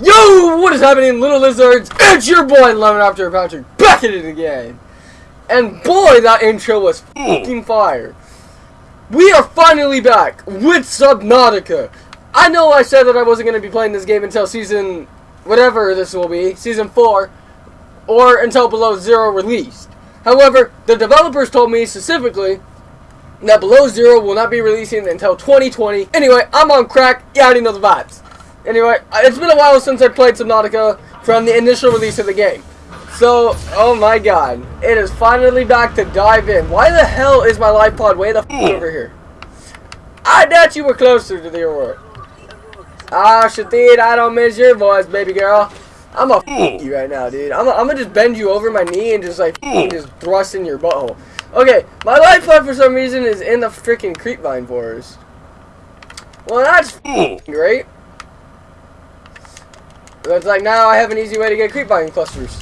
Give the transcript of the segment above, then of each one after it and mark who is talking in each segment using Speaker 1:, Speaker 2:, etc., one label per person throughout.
Speaker 1: Yo, what is happening, little lizards? It's your boy, Lemon After Patrick, back at it again. And boy, that intro was fucking fire. We are finally back with Subnautica. I know I said that I wasn't going to be playing this game until season, whatever this will be, season 4, or until Below Zero released. However, the developers told me specifically that Below Zero will not be releasing until 2020. Anyway, I'm on crack. You already know the vibes. Anyway, it's been a while since I played Subnautica from the initial release of the game. So, oh my god. It is finally back to dive in. Why the hell is my life pod way the f hmm. over here? I doubt you were closer to the world. Ah, Shathid, I don't miss your voice, baby girl. I'm a f hmm. you right now, dude. I'm gonna just bend you over my knee and just like hmm. just thrust in your butthole. Okay, my life pod for some reason is in the freaking creepvine forest. Well, that's great. It's like now I have an easy way to get creepvine clusters.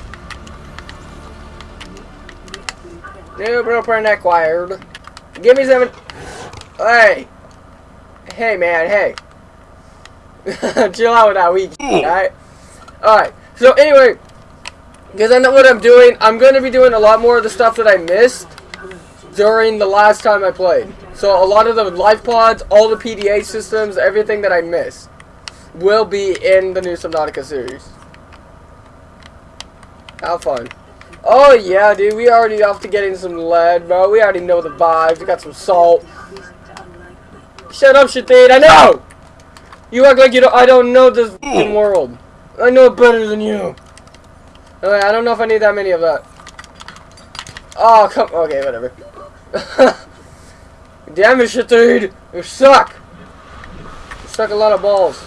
Speaker 1: New blueprint acquired. Give me seven. Hey. Hey, man. Hey. Chill out with that weak. Alright? Alright. So, anyway. Because I know what I'm doing. I'm going to be doing a lot more of the stuff that I missed during the last time I played. So, a lot of the life pods, all the PDA systems, everything that I missed will be in the new Subnautica series. How fun. Oh yeah, dude, we already off to getting some lead, bro. We already know the vibes. We got some salt. Shut up, Shathid. I know! You act like you don't I don't know this world. I know it better than you. Okay, I don't know if I need that many of that. Oh, come okay, whatever. Damn it, Shathid! You suck! You suck a lot of balls.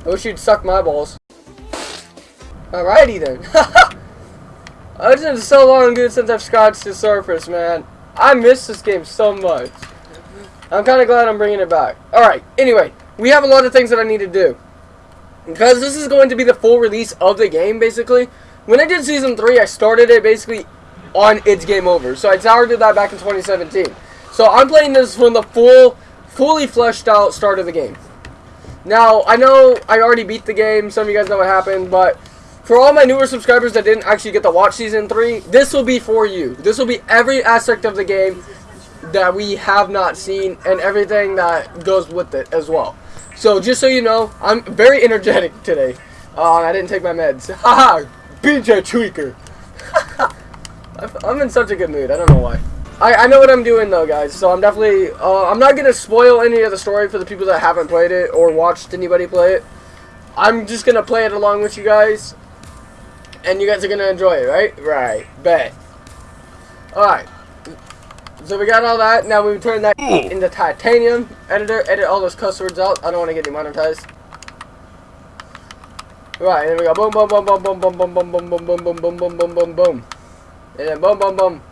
Speaker 1: Oh, I wish you'd suck my balls. Alrighty then. It's been so long good since I've scratched the surface, man. I miss this game so much. I'm kind of glad I'm bringing it back. Alright, anyway, we have a lot of things that I need to do. Because this is going to be the full release of the game, basically. When I did Season 3, I started it basically on its game over. So I started that back in 2017. So I'm playing this from the full, fully fleshed out start of the game. Now, I know I already beat the game. Some of you guys know what happened, but for all my newer subscribers that didn't actually get to watch Season 3, this will be for you. This will be every aspect of the game that we have not seen and everything that goes with it as well. So, just so you know, I'm very energetic today. Uh, I didn't take my meds. Haha! BJ Tweaker! I'm in such a good mood. I don't know why. I, I know what I'm doing though, guys. So I'm definitely... Uh, I'm not going to spoil any of the story for the people that haven't played it or watched anybody play it. I'm just going to play it along with you guys and you guys are gonna enjoy it, right? Right. Bet. Alright. So we got all that. Now we turn that into titanium. Editor, edit all those cuss words out. I don't want to get demonetized. Right, and then we go boom, boom, boom, boom, boom, boom, boom, boom, boom, boom, boom, boom, boom, boom, boom, boom, boom. And then boom, boom, boom.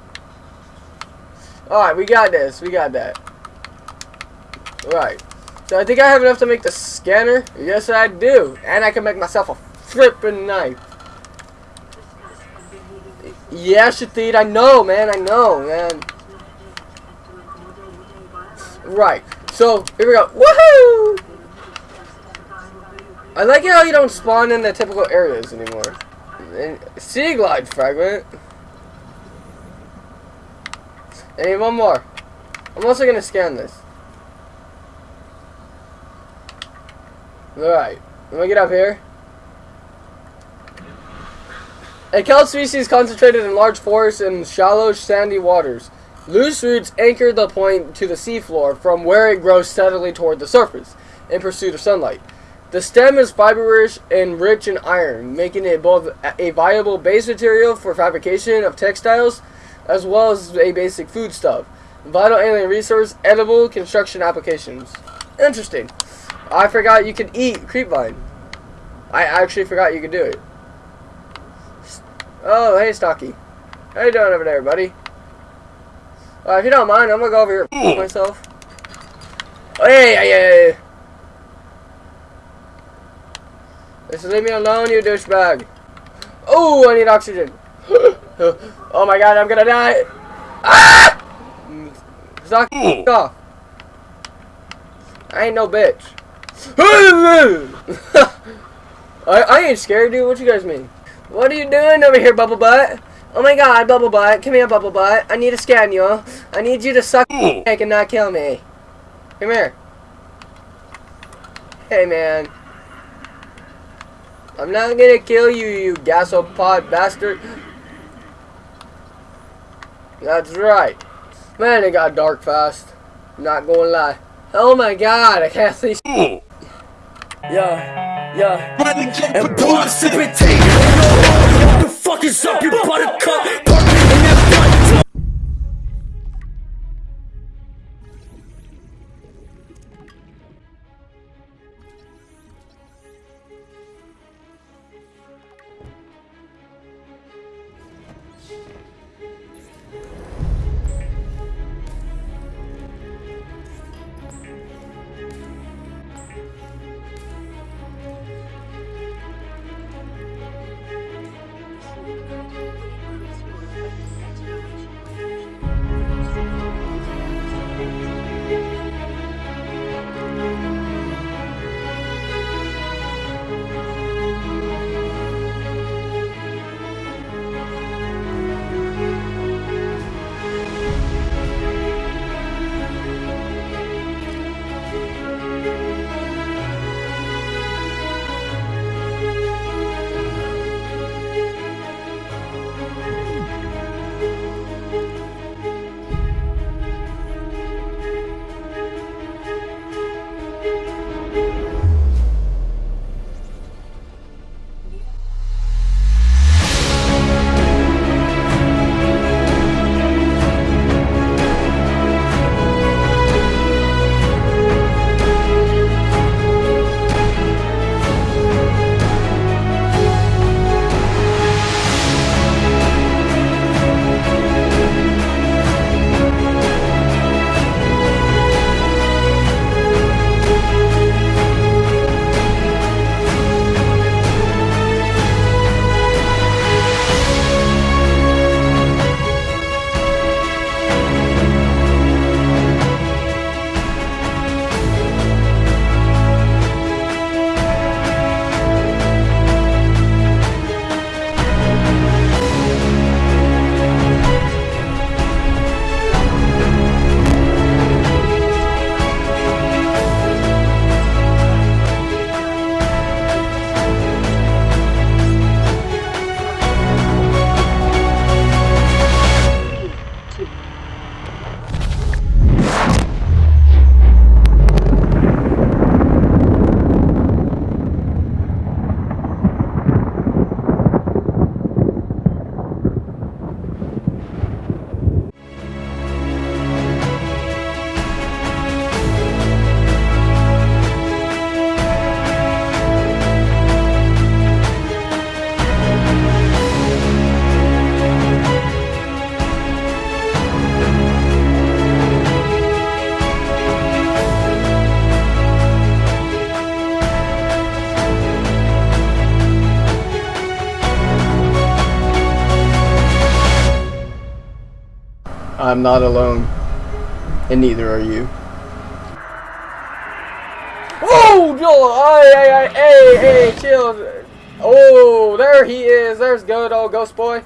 Speaker 1: Alright, we got this. We got that. Right. So I think I have enough to make the scanner. Yes, I do. And I can make myself a flipping knife. Yeah, Shathid, I know, man, I know, man. Right, so, here we go. Woohoo! I like how you don't spawn in the typical areas anymore. Sea glide fragment. I need one more. I'm also gonna scan this. Alright, let me get up here. A kelp species concentrated in large forests and shallow, sandy waters. Loose roots anchor the point to the seafloor, from where it grows steadily toward the surface, in pursuit of sunlight. The stem is fibrous and rich in iron, making it both a viable base material for fabrication of textiles, as well as a basic foodstuff. Vital alien resource, edible construction applications. Interesting. I forgot you could eat creepvine. I actually forgot you could do it. Oh, hey, Stocky. How you doing over there, buddy? Uh, if you don't mind, I'm gonna go over here myself. Oh, hey, hey, hey, hey. Just leave me alone, you douchebag. Oh, I need oxygen. Oh my god, I'm gonna die. Ah! Stocky, off. I ain't no bitch. I, I ain't scared, dude. What you guys mean? What are you doing over here, Bubble Butt? Oh my god, Bubble Butt. Come here, Bubble Butt. I need to scan you. I need you to suck dick and not kill me. Come here. Hey, man. I'm not gonna kill you, you gasopod bastard. That's right. Man, it got dark fast. Not gonna lie. Oh my god, I can't see. Yeah, yeah.
Speaker 2: and take. What the fuck is up your buttercup? Park it in that butt.
Speaker 1: I'm not alone. And neither are you. Oh, Joel! Hey, hey, hey, hey, chill. Oh, there he is. There's good old ghost boy.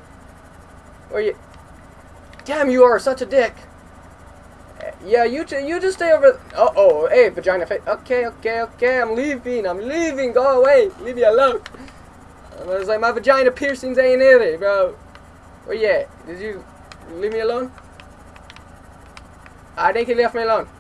Speaker 1: Where you? Damn, you are such a dick. Yeah, you you just stay over. Uh oh, hey, vagina face. Okay, okay, okay. I'm leaving. I'm leaving. Go away. Leave me alone. I was like, my vagina piercings ain't in it, bro. Where you at? Did you leave me alone? I think he left me alone.